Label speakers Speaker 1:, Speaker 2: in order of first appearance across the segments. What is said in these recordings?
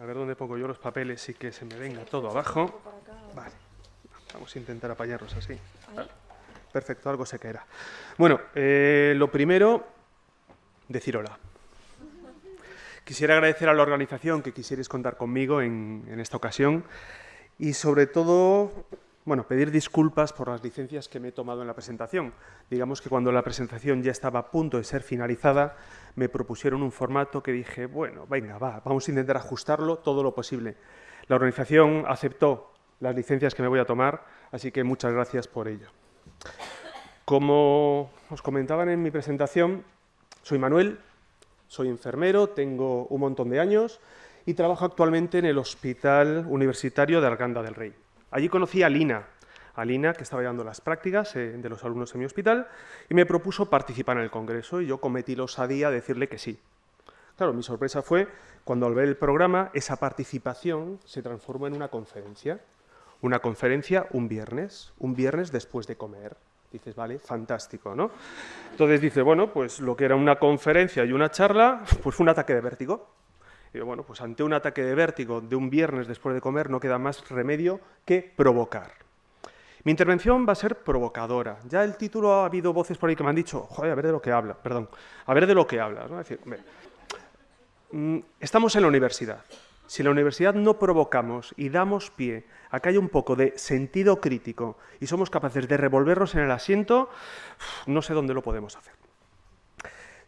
Speaker 1: A ver dónde pongo yo los papeles y que se me venga todo abajo. Vale, vamos a intentar apañarlos así. Perfecto, algo se caerá. Bueno, eh, lo primero, decir hola. Quisiera agradecer a la organización que quisierais contar conmigo en, en esta ocasión y sobre todo bueno, pedir disculpas por las licencias que me he tomado en la presentación. Digamos que cuando la presentación ya estaba a punto de ser finalizada, me propusieron un formato que dije, bueno, venga, va, vamos a intentar ajustarlo todo lo posible. La organización aceptó las licencias que me voy a tomar, así que muchas gracias por ello. Como os comentaban en mi presentación, soy Manuel, soy enfermero, tengo un montón de años y trabajo actualmente en el Hospital Universitario de Arganda del Rey. Allí conocí a Lina, a Lina, que estaba llevando las prácticas eh, de los alumnos en mi hospital, y me propuso participar en el congreso, y yo cometí la osadía de decirle que sí. Claro, mi sorpresa fue cuando al ver el programa, esa participación se transformó en una conferencia. Una conferencia un viernes, un viernes después de comer. Dices, vale, fantástico, ¿no? Entonces dice, bueno, pues lo que era una conferencia y una charla, pues fue un ataque de vértigo. Y bueno, pues ante un ataque de vértigo de un viernes después de comer no queda más remedio que provocar. Mi intervención va a ser provocadora. Ya el título ha habido voces por ahí que me han dicho, joder, a ver de lo que habla, perdón, a ver de lo que hablas. ¿no? Es decir, mm, estamos en la universidad. Si en la universidad no provocamos y damos pie a que haya un poco de sentido crítico y somos capaces de revolvernos en el asiento, no sé dónde lo podemos hacer.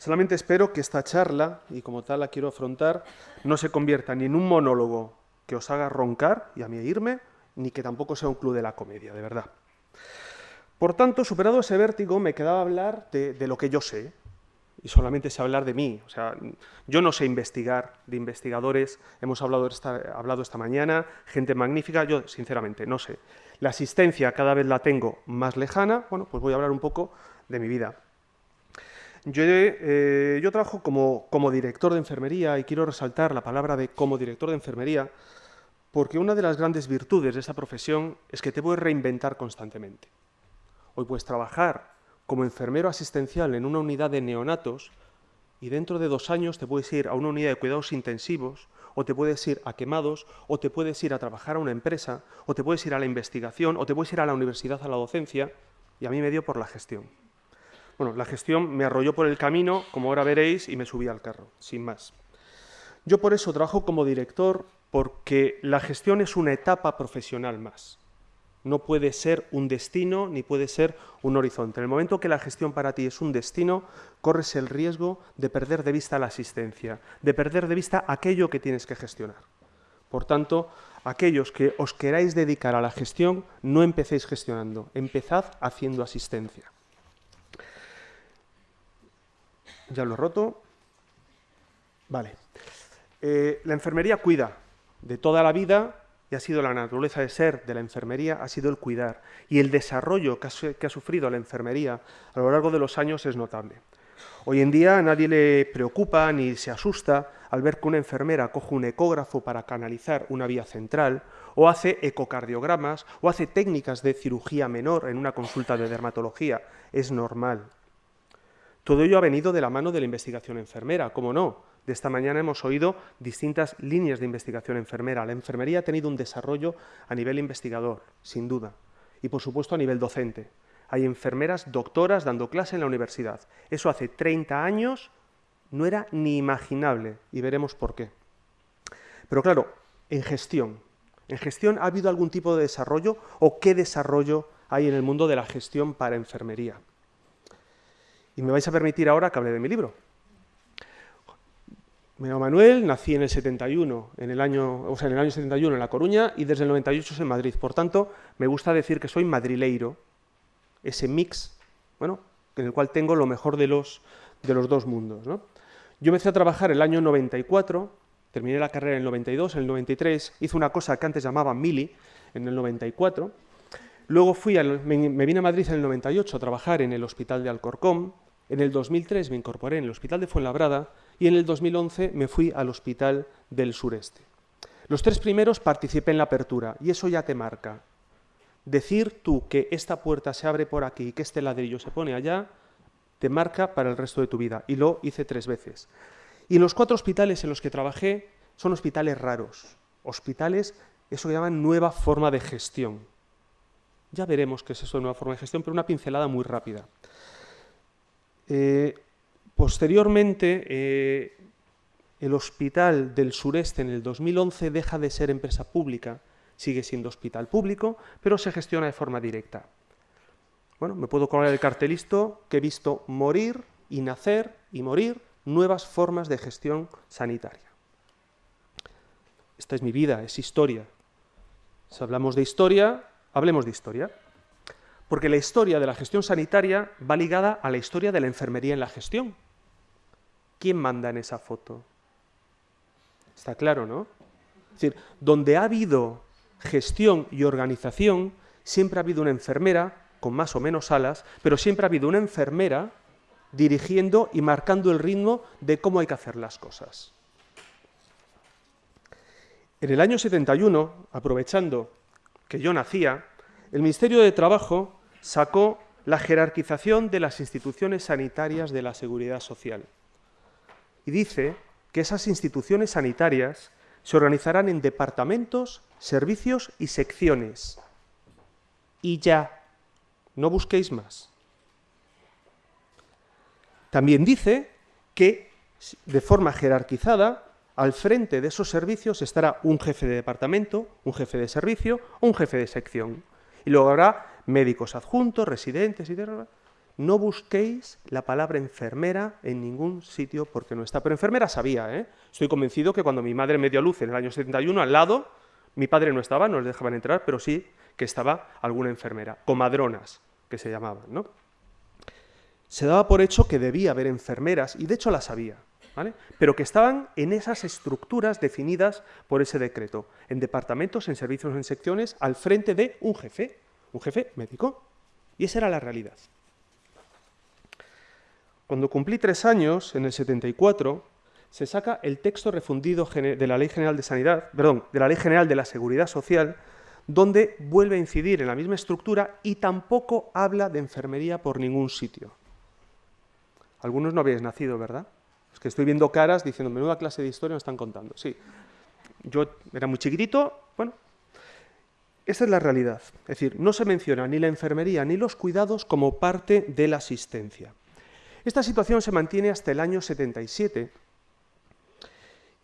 Speaker 1: Solamente espero que esta charla, y como tal la quiero afrontar, no se convierta ni en un monólogo que os haga roncar y a mí irme, ni que tampoco sea un club de la comedia, de verdad. Por tanto, superado ese vértigo, me quedaba hablar de, lo que yo sé, y solamente sé hablar de mí. O sea, yo no sé investigar, de investigadores, hemos hablado esta, hablado esta mañana, gente magnífica, yo sinceramente no sé. La asistencia cada vez la tengo más lejana, bueno, pues voy a hablar un poco de mi vida. Eh, yo, trabajo como, director de enfermería y quiero resaltar la palabra de como director de enfermería porque una de las grandes virtudes de esta profesión es que te puedes reinventar constantemente. Hoy puedes trabajar como enfermero asistencial en una unidad de neonatos y dentro de dos años te puedes ir a una unidad de cuidados intensivos o te puedes ir a quemados o te puedes ir a trabajar a una empresa o te puedes ir a la investigación o te puedes ir a la universidad a la docencia y a mí me dio por la gestión. Bueno, la gestión me arrolló por el camino, como ahora veréis, y me subí al carro, sin más. Yo por eso trabajo como director, porque la gestión es una etapa profesional más. No puede ser un destino ni puede ser un horizonte. En el momento que la gestión para ti es un destino, corres el riesgo de perder de vista la asistencia, de perder de vista aquello que tienes que gestionar. Por tanto, aquellos que os queráis dedicar a la gestión, no empecéis gestionando, empezad haciendo asistencia. Ya lo he roto. Vale. Eh, la enfermería cuida de toda la vida y ha sido la naturaleza de ser de la enfermería, ha sido el cuidar. Y el desarrollo que ha, que ha sufrido la enfermería a lo largo de los años es notable. Hoy en día nadie le preocupa ni se asusta al ver que una enfermera coge un ecógrafo para canalizar una vía central, o hace ecocardiogramas, o hace técnicas de cirugía menor en una consulta de dermatología. Es normal. Todo ello ha venido de la mano de la investigación enfermera, ¿cómo no? De esta mañana hemos oído distintas líneas de investigación enfermera. La enfermería ha tenido un desarrollo a nivel investigador, sin duda, y por supuesto a nivel docente. Hay enfermeras doctoras dando clase en la universidad. Eso hace 30 años no era ni imaginable, y veremos por qué. Pero claro, en gestión. ¿En gestión ha habido algún tipo de desarrollo o qué desarrollo hay en el mundo de la gestión para enfermería? Y me vais a permitir ahora que hable de mi libro. Me llamo Manuel, nací en el 71, en el año, o sea, en el año 71 en La Coruña y desde el 98 en Madrid. Por tanto, me gusta decir que soy madrileiro, ese mix, bueno, en el cual tengo lo mejor de los, de los dos mundos. Yo empecé a trabajar el año 94, terminé la carrera en el 92, en el 93 hice una cosa que antes llamaban mili, en el 94, Luego fui me, vine a Madrid en el 98 a trabajar en el Hospital de Alcorcón, en el 2003 me incorporé en el Hospital de Fuenlabrada y en el 2011 me fui al Hospital del Sureste. Los tres primeros participé en la apertura y eso ya te marca. Decir tú que esta puerta se abre por aquí y que este ladrillo se pone allá, te marca para el resto de tu vida. Y lo hice tres veces. Y los cuatro hospitales en los que trabajé, son hospitales raros, hospitales, eso que llaman nueva forma de gestión. Ya veremos qué es eso de nueva forma de gestión, pero una pincelada muy rápida. Eh, posteriormente, eh, el Hospital del Sureste en el 2011 deja de ser empresa pública, sigue siendo hospital público, pero se gestiona de forma directa. Bueno, me puedo colgar el cartelisto que he visto morir y nacer y morir nuevas formas de gestión sanitaria. Esta es mi vida, es historia. Si hablamos de historia, hablemos de historia. Porque la historia de la gestión sanitaria va ligada a la historia de la enfermería en la gestión. ¿Quién manda en esa foto? Está claro, ¿no? Es decir, donde ha habido gestión y organización, siempre ha habido una enfermera con más o menos alas, pero siempre ha habido una enfermera dirigiendo y marcando el ritmo de cómo hay que hacer las cosas. En el año 71, aprovechando que yo nacía, el Ministerio de Trabajo sacó la jerarquización de las instituciones sanitarias de la seguridad social. Y dice que esas instituciones sanitarias se organizarán en departamentos, servicios y secciones. Y ya, no busquéis más. También dice que, de forma jerarquizada, al frente de esos servicios estará un jefe de departamento, un jefe de servicio o un jefe de sección. Y luego habrá médicos adjuntos, residentes y. No busquéis la palabra enfermera en ningún sitio porque no está. Pero enfermera sabía, ¿eh? Estoy convencido que cuando mi madre me dio luz en el año 71, al lado, mi padre no estaba, no les dejaban entrar, pero sí que estaba alguna enfermera, comadronas, que se llamaban, ¿no? Se daba por hecho que debía haber enfermeras, y de hecho las había pero que estaban en esas estructuras definidas por ese decreto, en departamentos, en servicios, en secciones, al frente de un jefe, un jefe médico. Y esa era la realidad. Cuando cumplí tres años, en el 74, se saca el texto refundido de la Ley General de Sanidad, perdón, de la Ley General de la Seguridad Social, donde vuelve a incidir en la misma estructura y tampoco habla de enfermería por ningún sitio. Algunos no habéis nacido, ¿verdad? Es que estoy viendo caras diciendo, menuda clase de historia nos están contando. Sí, yo era muy chiquitito, bueno, esa es la realidad. Es decir, no se menciona ni la enfermería ni los cuidados como parte de la asistencia. Esta situación se mantiene hasta el año 77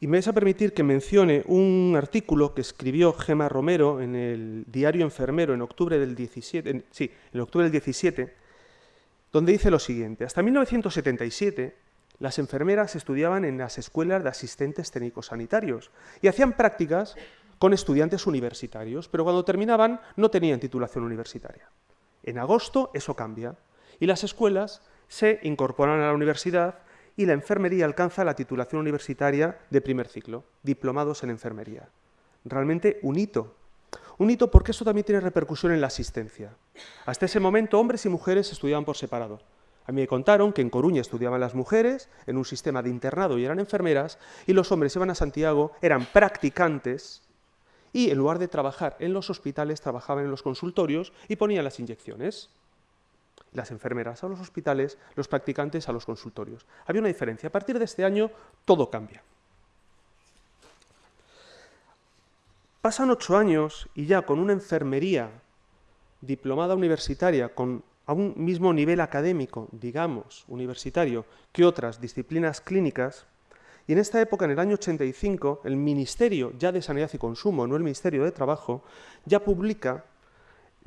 Speaker 1: y me vais a permitir que mencione un artículo que escribió Gema Romero en el Diario Enfermero en octubre del 17, sí, en octubre del 17, donde dice lo siguiente. Hasta 1977 las enfermeras estudiaban en las escuelas de asistentes técnicos sanitarios y hacían prácticas con estudiantes universitarios, pero cuando terminaban no tenían titulación universitaria. En agosto eso cambia y las escuelas se incorporan a la universidad y la enfermería alcanza la titulación universitaria de primer ciclo, diplomados en enfermería. Realmente un hito. Un hito porque eso también tiene repercusión en la asistencia. Hasta ese momento hombres y mujeres estudiaban por separado. A mí me contaron que en Coruña estudiaban las mujeres, en un sistema de internado y eran enfermeras, y los hombres iban a Santiago, eran practicantes, y en lugar de trabajar en los hospitales, trabajaban en los consultorios y ponían las inyecciones. Las enfermeras a los hospitales, los practicantes a los consultorios. Había una diferencia. A partir de este año, todo cambia. Pasan ocho años y ya con una enfermería diplomada universitaria, con a un mismo nivel académico, digamos, universitario, que otras disciplinas clínicas, y en esta época, en el año 85, el Ministerio ya de Sanidad y Consumo, no el Ministerio de Trabajo, ya publica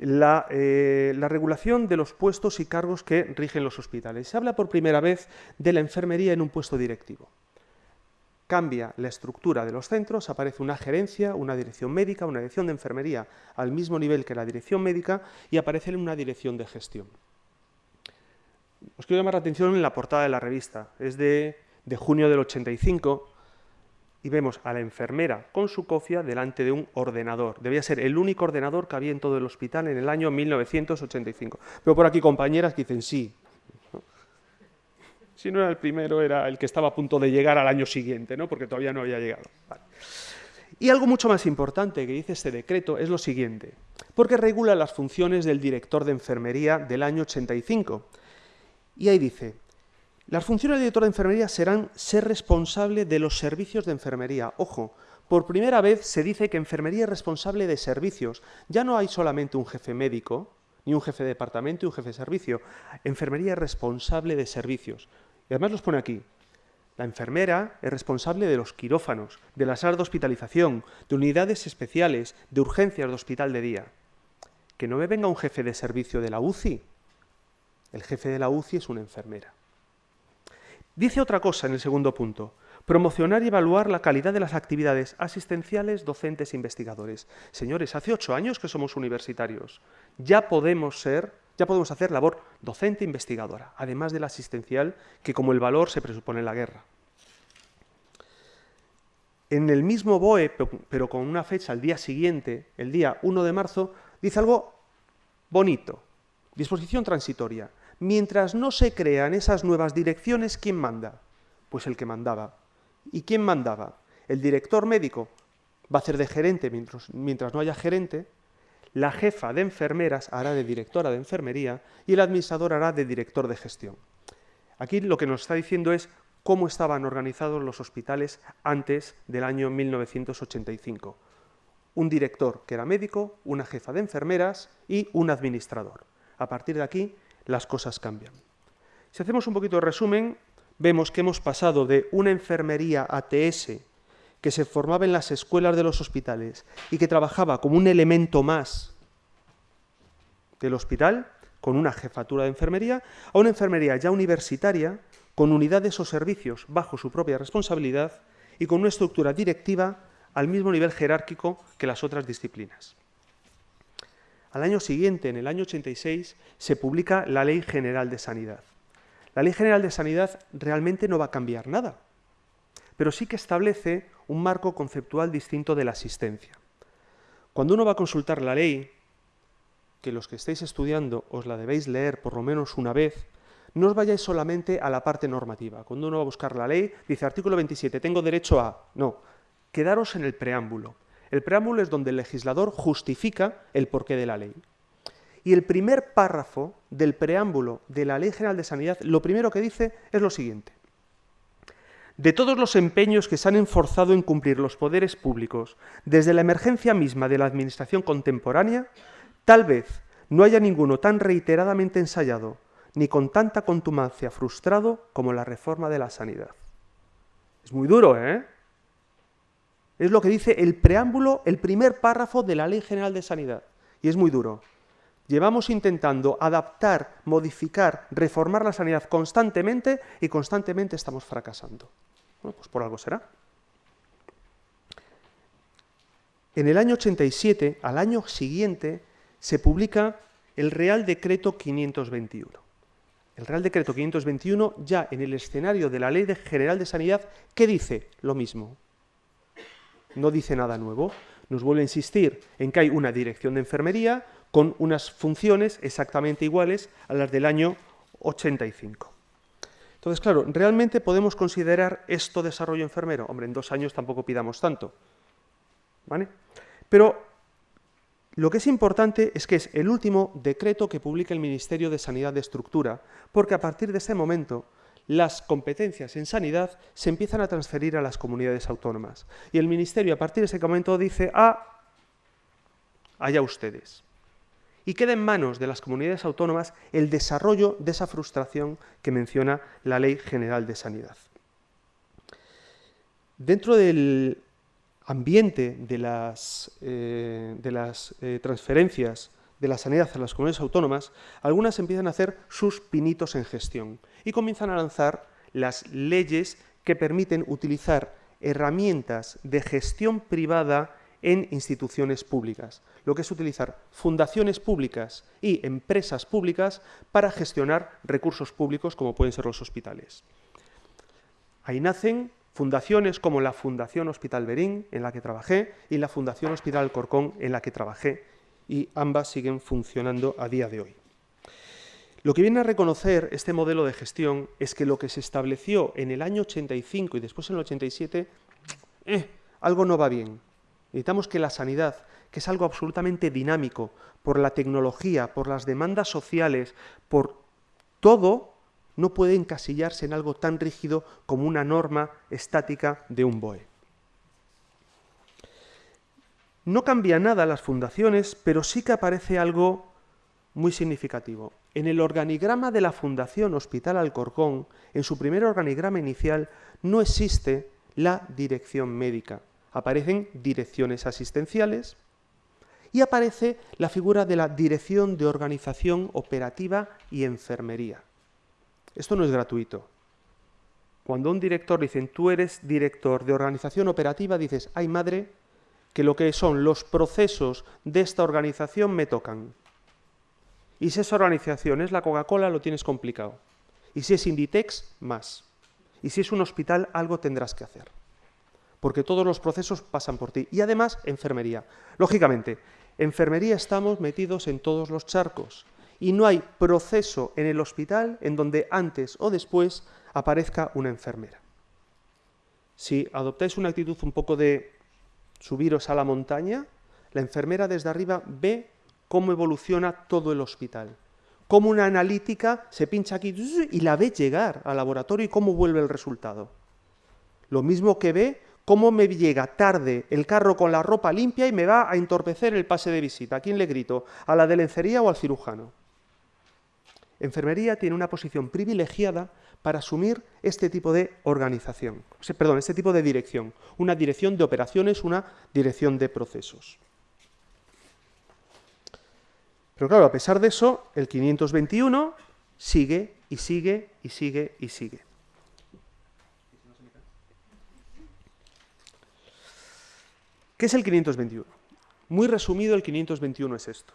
Speaker 1: la, eh, la, regulación de los puestos y cargos que rigen los hospitales. Se habla por primera vez de la enfermería en un puesto directivo. Cambia la estructura de los centros, aparece una gerencia, una dirección médica, una dirección de enfermería al mismo nivel que la dirección médica y aparece una dirección de gestión. Os quiero llamar la atención en la portada de la revista. Es de, de junio del 85 y vemos a la enfermera con su cofia delante de un ordenador. Debía ser el único ordenador que había en todo el hospital en el año 1985. Pero por aquí compañeras que dicen sí. Si no era el primero, era el que estaba a punto de llegar al año siguiente, ¿no? porque todavía no había llegado. Y algo mucho más importante que dice este decreto es lo siguiente, porque regula las funciones del director de enfermería del año 85. Y ahí dice, Las funciones del director de enfermería serán ser responsable de los servicios de enfermería. Ojo, por primera vez se dice que enfermería es responsable de servicios. Ya no hay solamente un jefe médico, ni un jefe de departamento y un jefe de servicio. Enfermería es responsable de servicios. Y además los pone aquí. La enfermera es responsable de los quirófanos, de las salas de hospitalización, de unidades especiales, de urgencias de hospital de día. Que no me venga un jefe de servicio de la UCI. El jefe de la UCI es una enfermera. Dice otra cosa en el segundo punto. Promocionar y evaluar la calidad de las actividades asistenciales, docentes e investigadores. Señores, hace ocho años que somos universitarios. Ya podemos ser, ya podemos hacer labor docente investigadora, además de la asistencial, que como el valor se presupone en la guerra. En el mismo BOE, pero con una fecha al día siguiente, el día 1 de marzo, dice algo bonito. Disposición transitoria. Mientras no se crean esas nuevas direcciones, ¿quién manda? Pues el que mandaba. ¿Y quién mandaba? El director médico va a hacer de gerente mientras, no haya gerente, la jefa de enfermeras hará de directora de enfermería y el administrador hará de director de gestión. Aquí lo que nos está diciendo es cómo estaban organizados los hospitales antes del año 1985. Un director que era médico, una jefa de enfermeras y un administrador. A partir de aquí las cosas cambian. Si hacemos un poquito de resumen, vemos que hemos pasado de una enfermería ATS que se formaba en las escuelas de los hospitales y que trabajaba como un elemento más del hospital, con una jefatura de enfermería, a una enfermería ya universitaria, con unidades o servicios bajo su propia responsabilidad y con una estructura directiva al mismo nivel jerárquico que las otras disciplinas. Al año siguiente, en el año 86, se publica la Ley General de Sanidad. La Ley General de Sanidad realmente no va a cambiar nada, pero sí que establece un marco conceptual distinto de la asistencia. Cuando uno va a consultar la ley, que los que estáis estudiando os la debéis leer por lo menos una vez, no os vayáis solamente a la parte normativa. Cuando uno va a buscar la ley, dice artículo 27, tengo derecho a... No, quedaros en el preámbulo. El preámbulo es donde el legislador justifica el porqué de la ley. Y el primer párrafo del preámbulo de la Ley General de Sanidad, lo primero que dice es lo siguiente. De todos los empeños que se han enforzado en cumplir los poderes públicos desde la emergencia misma de la administración contemporánea, tal vez no haya ninguno tan reiteradamente ensayado ni con tanta contumacia frustrado como la reforma de la sanidad. Es muy duro, ¿eh? Es lo que dice el preámbulo, el primer párrafo de la Ley General de Sanidad. Y es muy duro. Llevamos intentando adaptar, modificar, reformar la sanidad constantemente y constantemente estamos fracasando. Bueno, pues por algo será. En el año 87, al año siguiente, se publica el Real Decreto 521. El Real Decreto 521, ya en el escenario de la Ley General de Sanidad, ¿qué dice? Lo mismo. No dice nada nuevo. Nos vuelve a insistir en que hay una dirección de enfermería, con unas funciones exactamente iguales a las del año 85. Entonces, claro, ¿realmente podemos considerar esto desarrollo enfermero? Hombre, en dos años tampoco pidamos tanto. ¿Vale? Pero lo que es importante es que es el último decreto que publica el Ministerio de Sanidad de Estructura, porque a partir de ese momento las competencias en sanidad se empiezan a transferir a las comunidades autónomas. Y el Ministerio a partir de ese momento dice, ah, allá ustedes y queda en manos de las comunidades autónomas el desarrollo de esa frustración que menciona la Ley General de Sanidad. Dentro del ambiente de las, eh, de las eh, transferencias de la sanidad a las comunidades autónomas, algunas empiezan a hacer sus pinitos en gestión y comienzan a lanzar las leyes que permiten utilizar herramientas de gestión privada en instituciones públicas, lo que es utilizar fundaciones públicas y empresas públicas para gestionar recursos públicos como pueden ser los hospitales. Ahí nacen fundaciones como la Fundación Hospital Berín, en la que trabajé, y la Fundación Hospital Corcón, en la que trabajé, y ambas siguen funcionando a día de hoy. Lo que viene a reconocer este modelo de gestión es que lo que se estableció en el año 85 y después en el 87, eh, algo no va bien, Necesitamos que la sanidad, que es algo absolutamente dinámico, por la tecnología, por las demandas sociales, por todo, no puede encasillarse en algo tan rígido como una norma estática de un BOE. No cambia nada las fundaciones, pero sí que aparece algo muy significativo. En el organigrama de la Fundación Hospital Alcorcón, en su primer organigrama inicial, no existe la dirección médica. Aparecen direcciones asistenciales y aparece la figura de la Dirección de Organización Operativa y Enfermería. Esto no es gratuito. Cuando un director dice, tú eres director de organización operativa, dices, ay madre, que lo que son los procesos de esta organización me tocan. Y si esa organización es la Coca-Cola, lo tienes complicado. Y si es Inditex, más. Y si es un hospital, algo tendrás que hacer. Porque todos los procesos pasan por ti. Y además, enfermería. Lógicamente, enfermería estamos metidos en todos los charcos. Y no hay proceso en el hospital en donde antes o después aparezca una enfermera. Si adoptáis una actitud un poco de subiros a la montaña, la enfermera desde arriba ve cómo evoluciona todo el hospital. Cómo una analítica se pincha aquí y la ve llegar al laboratorio y cómo vuelve el resultado. Lo mismo que ve cómo me llega tarde el carro con la ropa limpia y me va a entorpecer el pase de visita. ¿A quién le grito? ¿A la de lencería o al cirujano? Enfermería tiene una posición privilegiada para asumir este tipo de organización, perdón, este tipo de dirección, una dirección de operaciones, una dirección de procesos. Pero claro, a pesar de eso, el 521 sigue y sigue y sigue y sigue. ¿Qué es el 521? Muy resumido, el 521 es esto.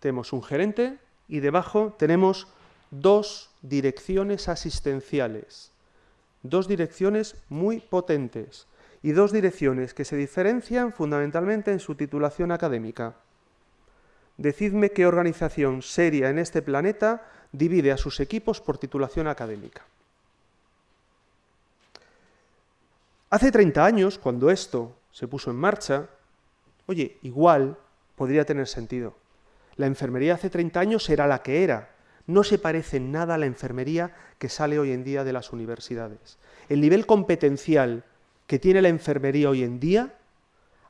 Speaker 1: Tenemos un gerente y debajo tenemos dos direcciones asistenciales, dos direcciones muy potentes y dos direcciones que se diferencian fundamentalmente en su titulación académica. Decidme qué organización seria en este planeta divide a sus equipos por titulación académica. Hace 30 años, cuando esto se puso en marcha, oye, igual podría tener sentido. La enfermería hace 30 años era la que era, no se parece en nada a la enfermería que sale hoy en día de las universidades. El nivel competencial que tiene la enfermería hoy en día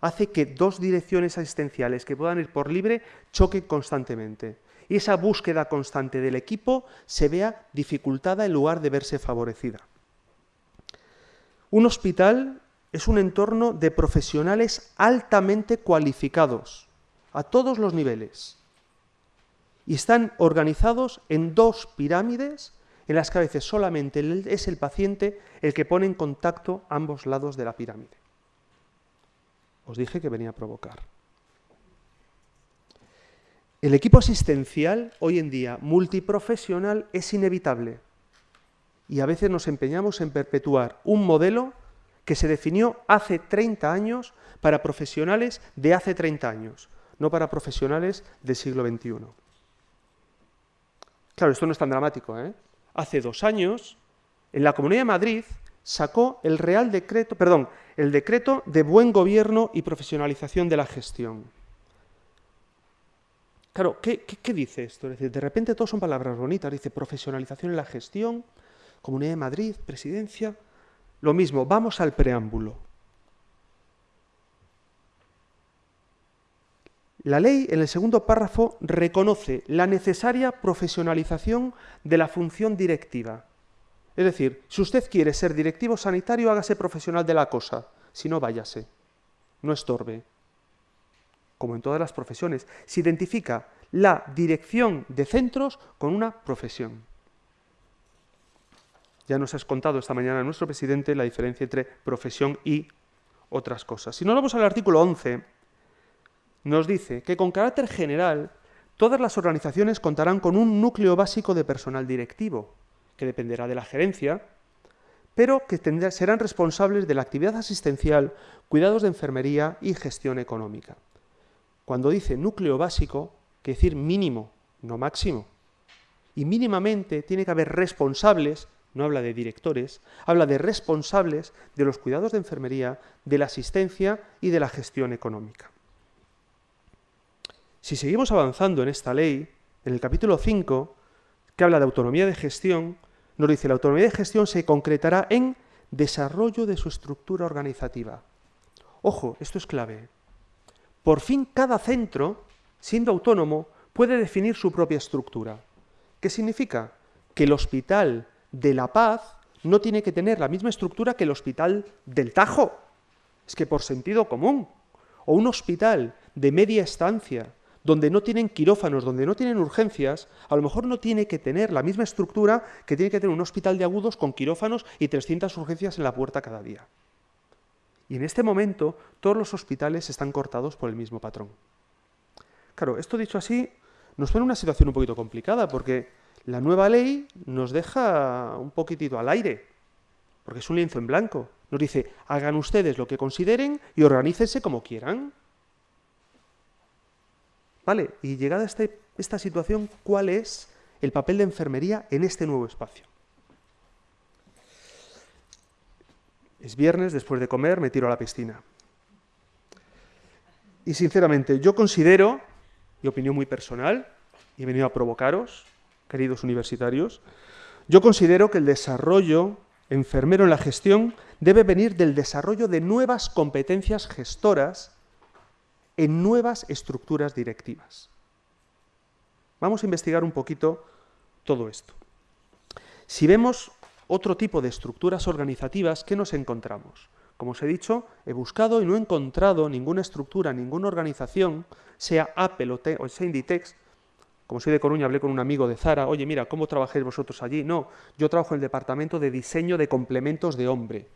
Speaker 1: hace que dos direcciones asistenciales que puedan ir por libre choquen constantemente. Y esa búsqueda constante del equipo se vea dificultada en lugar de verse favorecida. Un hospital es un entorno de profesionales altamente cualificados, a todos los niveles y están organizados en dos pirámides en las que a veces solamente es el paciente el que pone en contacto ambos lados de la pirámide. Os dije que venía a provocar. El equipo asistencial hoy en día multiprofesional es inevitable y a veces nos empeñamos en perpetuar un modelo que se definió hace 30 años para profesionales de hace 30 años, no para profesionales del siglo XXI. Claro, esto no es tan dramático. ¿eh? Hace dos años, en la Comunidad de Madrid sacó el Real Decreto, perdón, el Decreto de Buen Gobierno y Profesionalización de la Gestión. Claro, ¿qué, dice esto? De repente todos son palabras bonitas. Dice profesionalización en la gestión, Comunidad de Madrid, presidencia. Lo mismo, vamos al preámbulo. La ley, en el segundo párrafo, reconoce la necesaria profesionalización de la función directiva. Es decir, si usted quiere ser directivo sanitario, hágase profesional de la cosa, si no, váyase. No estorbe. Como en todas las profesiones, se identifica la dirección de centros con una profesión. Ya nos has contado esta mañana nuestro presidente la diferencia entre profesión y otras cosas. Si no vamos al artículo 11, nos dice que con carácter general todas las organizaciones contarán con un núcleo básico de personal directivo, que dependerá de la gerencia, pero que serán responsables de la actividad asistencial, cuidados de enfermería y gestión económica. Cuando dice núcleo básico, quiere decir mínimo, no máximo. Y mínimamente tiene que haber responsables, no habla de directores, habla de responsables de los cuidados de enfermería, de la asistencia y de la gestión económica. Si seguimos avanzando en esta ley, en el capítulo 5, que habla de autonomía de gestión, nos dice la autonomía de gestión se concretará en desarrollo de su estructura organizativa. Ojo, esto es clave. Por fin cada centro, siendo autónomo, puede definir su propia estructura. ¿Qué significa? Que el Hospital de La Paz no tiene que tener la misma estructura que el Hospital del Tajo. Es que por sentido común. O un hospital de media estancia, donde no tienen quirófanos, donde no tienen urgencias, a lo mejor no tiene que tener la misma estructura que tiene que tener un hospital de agudos con quirófanos y 300 urgencias en la puerta cada día. Y en este momento todos los hospitales están cortados por el mismo patrón. Claro, esto dicho así, nos pone una situación un poquito complicada, porque la nueva ley nos deja un poquitito al aire, porque es un lienzo en blanco. Nos dice, hagan ustedes lo que consideren y organícense como quieran. ¿Vale? Y llegada este, esta situación, ¿cuál es el papel de enfermería en este nuevo espacio? Es viernes, después de comer, me tiro a la piscina. Y sinceramente, yo considero, mi opinión muy personal, y he venido a provocaros, queridos universitarios, yo considero que el desarrollo enfermero en la gestión debe venir del desarrollo de nuevas competencias gestoras en nuevas estructuras directivas. Vamos a investigar un poquito todo esto. Si vemos otro tipo de estructuras organizativas, ¿qué nos encontramos? Como os he dicho, he buscado y no he encontrado ninguna estructura, ninguna organización, sea Apple o, o sea Inditex, como soy de Coruña, hablé con un amigo de Zara, oye, mira, ¿cómo trabajáis vosotros allí? No, yo trabajo en el departamento de diseño de complementos de hombre.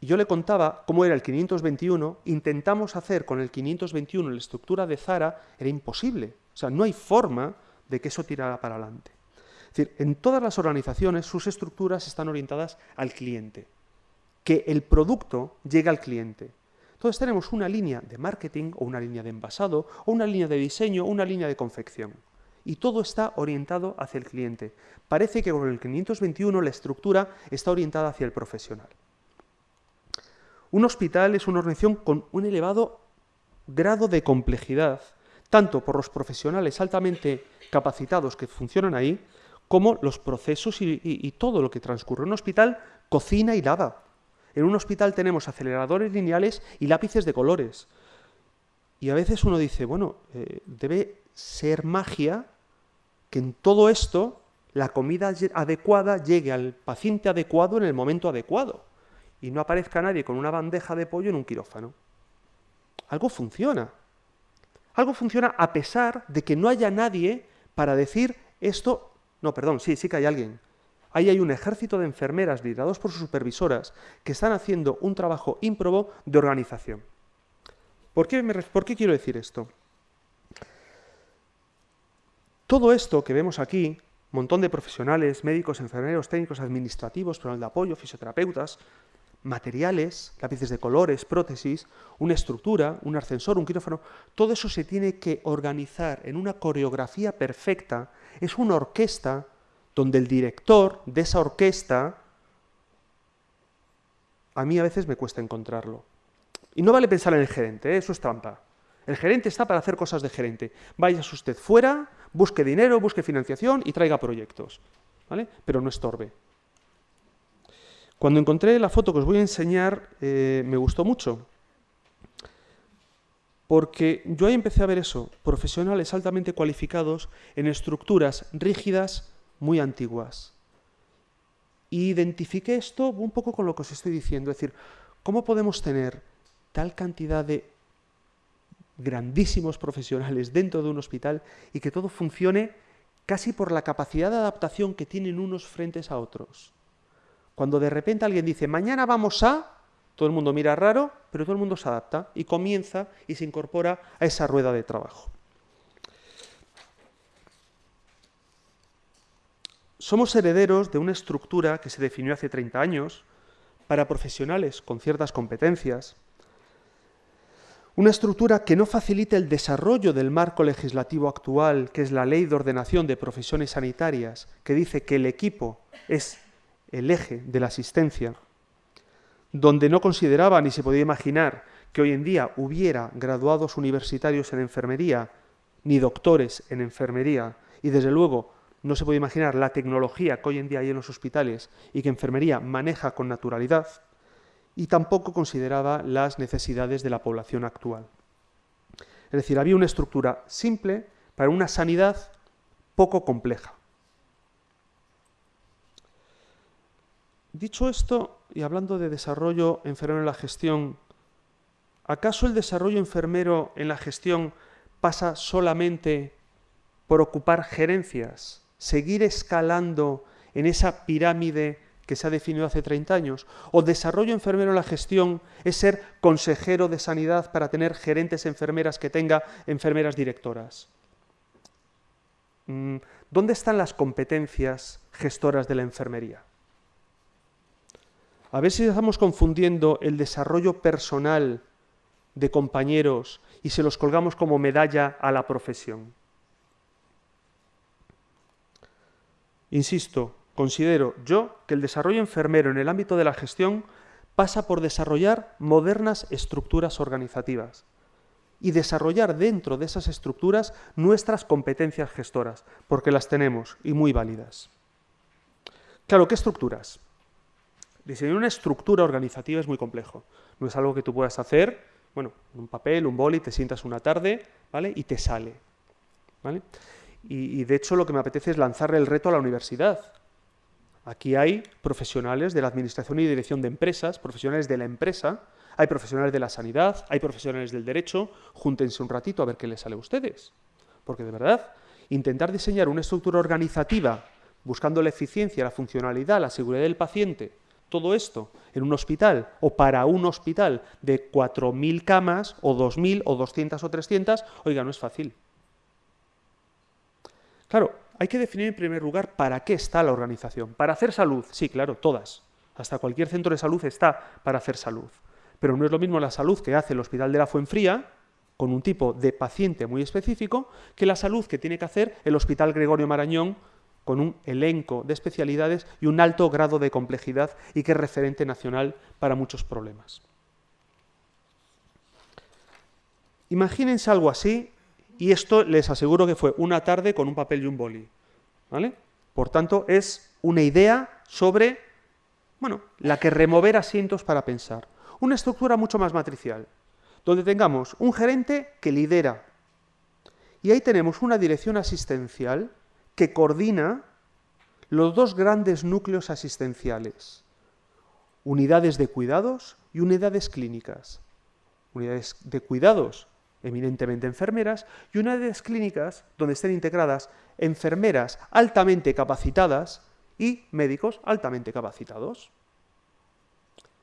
Speaker 1: Y yo le contaba cómo era el 521, intentamos hacer con el 521 la estructura de Zara, era imposible. O sea, no hay forma de que eso tirara para adelante. Es decir, en todas las organizaciones sus estructuras están orientadas al cliente, que el producto llegue al cliente. Entonces tenemos una línea de marketing o una línea de envasado o una línea de diseño o una línea de confección. Y todo está orientado hacia el cliente. Parece que con el 521 la estructura está orientada hacia el profesional. Un hospital es una organización con un elevado grado de complejidad, tanto por los profesionales altamente capacitados que funcionan ahí, como los procesos y, todo lo que transcurre. Un hospital cocina y lava. En un hospital tenemos aceleradores lineales y lápices de colores. Y a veces uno dice, bueno, eh, debe ser magia que en todo esto la comida adecuada llegue al paciente adecuado en el momento adecuado y no aparezca nadie con una bandeja de pollo en un quirófano. Algo funciona. Algo funciona a pesar de que no haya nadie para decir esto... No, perdón, sí, sí que hay alguien. Ahí hay un ejército de enfermeras liderados por sus supervisoras que están haciendo un trabajo ímprobo de organización. ¿Por qué, ¿Por qué quiero decir esto? Todo esto que vemos aquí, montón de profesionales, médicos, enfermeros, técnicos, administrativos, personal de apoyo, fisioterapeutas, materiales, lápices de colores, prótesis, una estructura, un ascensor, un quirófano, todo eso se tiene que organizar en una coreografía perfecta. Es una orquesta donde el director de esa orquesta, a mí a veces me cuesta encontrarlo. Y no vale pensar en el gerente, ¿eh? eso es trampa. El gerente está para hacer cosas de gerente. Vaya usted fuera, busque dinero, busque financiación y traiga proyectos. ¿vale? Pero no estorbe. Cuando encontré la foto que os voy a enseñar, eh, me gustó mucho. Porque yo ahí empecé a ver eso, profesionales altamente cualificados en estructuras rígidas muy antiguas. Y identifiqué esto un poco con lo que os estoy diciendo, es decir, ¿cómo podemos tener tal cantidad de grandísimos profesionales dentro de un hospital y que todo funcione casi por la capacidad de adaptación que tienen unos frentes a otros? Cuando de repente alguien dice, mañana vamos a, todo el mundo mira raro, pero todo el mundo se adapta y comienza y se incorpora a esa rueda de trabajo. Somos herederos de una estructura que se definió hace 30 años para profesionales con ciertas competencias, una estructura que no facilite el desarrollo del marco legislativo actual, que es la Ley de Ordenación de Profesiones Sanitarias, que dice que el equipo es el eje de la asistencia, donde no consideraba ni se podía imaginar que hoy en día hubiera graduados universitarios en enfermería, ni doctores en enfermería, y desde luego no se puede imaginar la tecnología que hoy en día hay en los hospitales y que enfermería maneja con naturalidad, y tampoco consideraba las necesidades de la población actual. Es decir, había una estructura simple para una sanidad poco compleja. Dicho esto, y hablando de desarrollo enfermero en la gestión, ¿acaso el desarrollo enfermero en la gestión pasa solamente por ocupar gerencias, seguir escalando en esa pirámide que se ha definido hace 30 años? ¿O desarrollo enfermero en la gestión es ser consejero de sanidad para tener gerentes enfermeras que tenga enfermeras directoras? Mm, ¿Dónde están las competencias gestoras de la enfermería? A ver si estamos confundiendo el desarrollo personal de compañeros y se los colgamos como medalla a la profesión. Insisto, considero yo que el desarrollo enfermero en el ámbito de la gestión pasa por desarrollar modernas estructuras organizativas y desarrollar dentro de esas estructuras nuestras competencias gestoras, porque las tenemos y muy válidas. Claro, ¿qué estructuras? Diseñar una estructura organizativa es muy complejo. No es algo que tú puedas hacer, bueno, un papel, un boli, te sientas una tarde, ¿vale? Y te sale, ¿vale? Y, y de hecho lo que me apetece es lanzarle el reto a la universidad. Aquí hay profesionales de la administración y dirección de empresas, profesionales de la empresa, hay profesionales de la sanidad, hay profesionales del derecho, júntense un ratito a ver qué les sale a ustedes. Porque de verdad, intentar diseñar una estructura organizativa buscando la eficiencia, la funcionalidad, la seguridad del paciente, todo esto en un hospital o para un hospital de 4.000 camas o 2.000 o 200 o 300, oiga, no es fácil. Claro, hay que definir en primer lugar para qué está la organización. ¿Para hacer salud? Sí, claro, todas. Hasta cualquier centro de salud está para hacer salud. Pero no es lo mismo la salud que hace el Hospital de la Fuenfría, con un tipo de paciente muy específico, que la salud que tiene que hacer el Hospital Gregorio Marañón con un elenco de especialidades y un alto grado de complejidad y que es referente nacional para muchos problemas. Imagínense algo así, y esto les aseguro que fue una tarde con un papel y un boli. ¿vale? Por tanto, es una idea sobre bueno, la que remover asientos para pensar. Una estructura mucho más matricial, donde tengamos un gerente que lidera, y ahí tenemos una dirección asistencial que coordina los dos grandes núcleos asistenciales, unidades de cuidados y unidades clínicas. Unidades de cuidados, eminentemente enfermeras, y unidades clínicas donde estén integradas enfermeras altamente capacitadas y médicos altamente capacitados.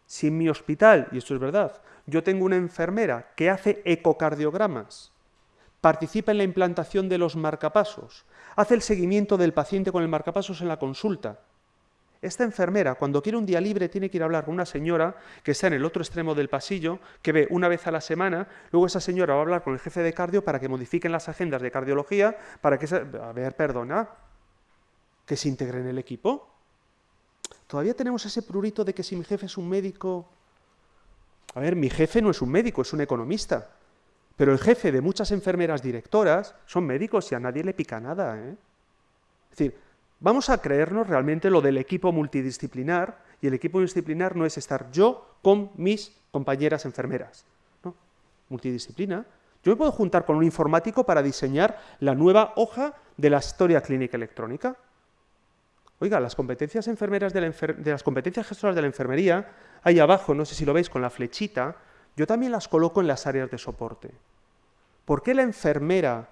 Speaker 1: Si en mi hospital, y esto es verdad, yo tengo una enfermera que hace ecocardiogramas, participa en la implantación de los marcapasos, hace el seguimiento del paciente con el marcapasos en la consulta. Esta enfermera, cuando quiere un día libre, tiene que ir a hablar con una señora que está en el otro extremo del pasillo, que ve una vez a la semana, luego esa señora va a hablar con el jefe de cardio para que modifiquen las agendas de cardiología, para que... Se... A ver, perdona, que se integre en el equipo. Todavía tenemos ese prurito de que si mi jefe es un médico... A ver, mi jefe no es un médico, es un economista. Pero el jefe de muchas enfermeras directoras son médicos y a nadie le pica nada. ¿eh? Es decir, vamos a creernos realmente lo del equipo multidisciplinar, y el equipo multidisciplinar no es estar yo con mis compañeras enfermeras. ¿no? Multidisciplina. Yo me puedo juntar con un informático para diseñar la nueva hoja de la historia clínica electrónica. Oiga, las competencias enfermeras de, de las competencias gestoras de la enfermería, ahí abajo, no sé si lo veis con la flechita, yo también las coloco en las áreas de soporte. ¿Por qué la enfermera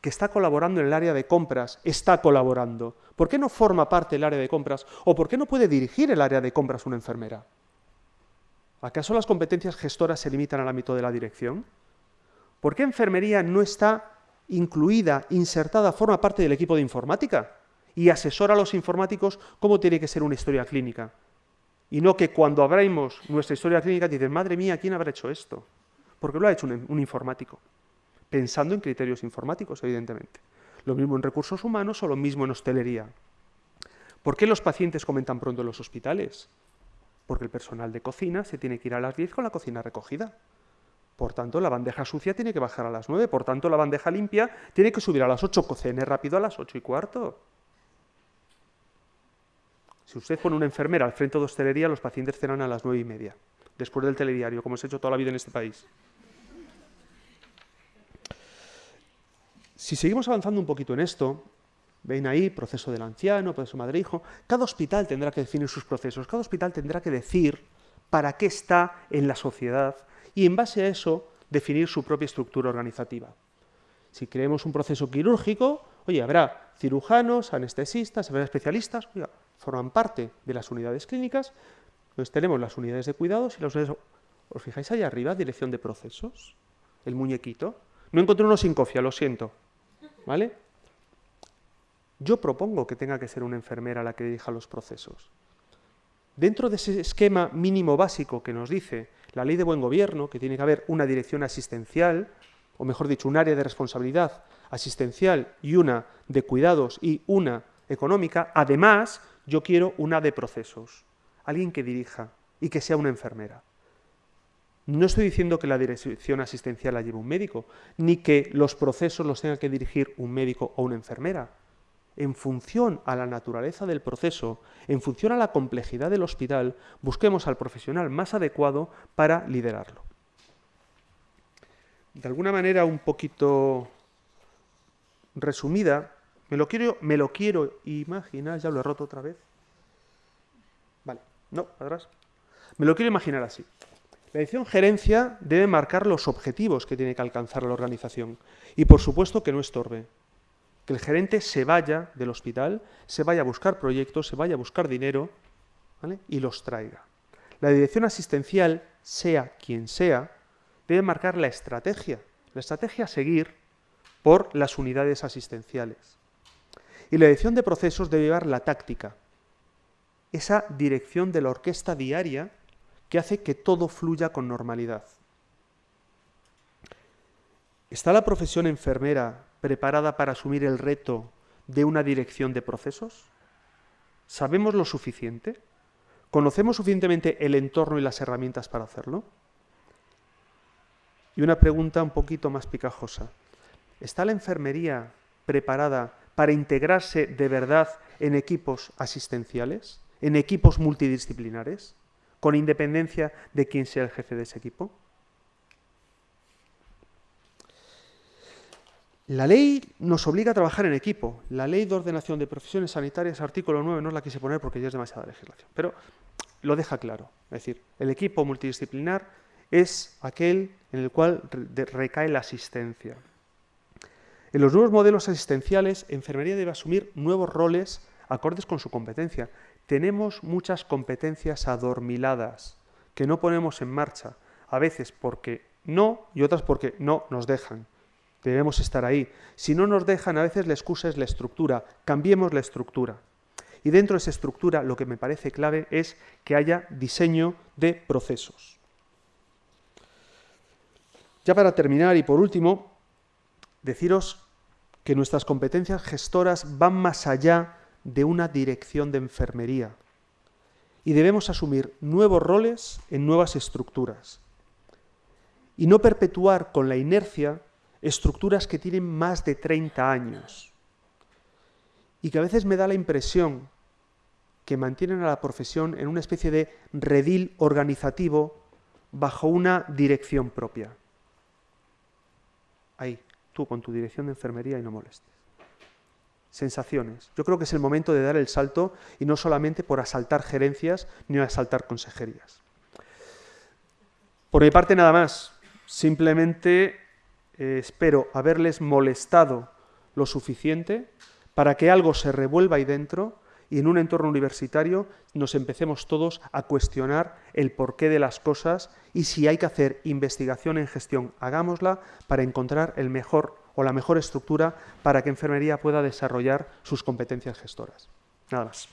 Speaker 1: que está colaborando en el área de compras está colaborando? ¿Por qué no forma parte del área de compras? ¿O por qué no puede dirigir el área de compras una enfermera? ¿Acaso las competencias gestoras se limitan al ámbito de la dirección? ¿Por qué enfermería no está incluida, insertada, forma parte del equipo de informática? Y asesora a los informáticos cómo tiene que ser una historia clínica. Y no que cuando abramos nuestra historia clínica dicen, madre mía, ¿quién habrá hecho esto? Porque lo ha hecho un, informático, pensando en criterios informáticos, evidentemente. Lo mismo en recursos humanos o lo mismo en hostelería. ¿Por qué los pacientes comen tan pronto en los hospitales? Porque el personal de cocina se tiene que ir a las 10 con la cocina recogida. Por tanto, la bandeja sucia tiene que bajar a las 9. Por tanto, la bandeja limpia tiene que subir a las 8, cocine rápido a las 8 y cuarto. Si usted pone una enfermera al frente de hostelería, los pacientes cenan a las nueve y media, después del telediario, como se ha hecho toda la vida en este país. Si seguimos avanzando un poquito en esto, ven ahí, proceso del anciano, proceso madre-hijo, cada hospital tendrá que definir sus procesos, cada hospital tendrá que decir para qué está en la sociedad y en base a eso definir su propia estructura organizativa. Si creemos un proceso quirúrgico, oye, habrá cirujanos, anestesistas, habrá especialistas, oiga, forman parte de las unidades clínicas, entonces tenemos las unidades de cuidados y las unidades... ¿Os fijáis ahí arriba, dirección de procesos? El muñequito. No encontré uno sin cofia, lo siento. ¿Vale? Yo propongo que tenga que ser una enfermera la que dirija los procesos. Dentro de ese esquema mínimo básico que nos dice la ley de buen gobierno, que tiene que haber una dirección asistencial, o mejor dicho, un área de responsabilidad asistencial y una de cuidados y una económica, además yo quiero una de procesos, alguien que dirija y que sea una enfermera. No estoy diciendo que la dirección asistencial la lleve un médico, ni que los procesos los tenga que dirigir un médico o una enfermera. En función a la naturaleza del proceso, en función a la complejidad del hospital, busquemos al profesional más adecuado para liderarlo. De alguna manera un poquito resumida, me lo quiero, me lo quiero imaginar, ya lo he roto otra vez. Vale, no, atrás. Me lo quiero imaginar así. La edición gerencia debe marcar los objetivos que tiene que alcanzar la organización y, por supuesto, que no estorbe. Que el gerente se vaya del hospital, se vaya a buscar proyectos, se vaya a buscar dinero y los traiga. La dirección asistencial, sea quien sea, debe marcar la estrategia, la estrategia a seguir por las unidades asistenciales. Y la dirección de procesos debe llevar la táctica, esa dirección de la orquesta diaria que hace que todo fluya con normalidad. ¿Está la profesión enfermera preparada para asumir el reto de una dirección de procesos? ¿Sabemos lo suficiente? ¿Conocemos suficientemente el entorno y las herramientas para hacerlo? Y una pregunta un poquito más picajosa. ¿Está la enfermería preparada para integrarse de verdad en equipos asistenciales, en equipos multidisciplinares? Con independencia de quién sea el jefe de ese equipo? La ley nos obliga a trabajar en equipo. La ley de ordenación de profesiones sanitarias, artículo 9, no la quise poner porque ya es demasiada legislación, pero lo deja claro. Es decir, el equipo multidisciplinar es aquel en el cual recae la asistencia. En los nuevos modelos asistenciales, enfermería debe asumir nuevos roles acordes con su competencia. Tenemos muchas competencias adormiladas que no ponemos en marcha, a veces porque no y otras porque no nos dejan. Debemos estar ahí. Si no nos dejan, a veces la excusa es la estructura. Cambiemos la estructura. Y dentro de esa estructura lo que me parece clave es que haya diseño de procesos. Ya para terminar y por último, deciros que nuestras competencias gestoras van más allá de una dirección de enfermería. Y debemos asumir nuevos roles en nuevas estructuras. Y no perpetuar con la inercia estructuras que tienen más de 30 años. Y que a veces me da la impresión que mantienen a la profesión en una especie de redil organizativo bajo una dirección propia. Ahí, tú con tu dirección de enfermería y no molestes sensaciones. Yo creo que es el momento de dar el salto y no solamente por asaltar gerencias ni asaltar consejerías. Por mi parte nada más, simplemente eh, espero haberles molestado lo suficiente para que algo se revuelva ahí dentro y en un entorno universitario nos empecemos todos a cuestionar el porqué de las cosas y si hay que hacer investigación en gestión, hagámosla para encontrar el mejor o la mejor estructura para que enfermería pueda desarrollar sus competencias gestoras. Nada más.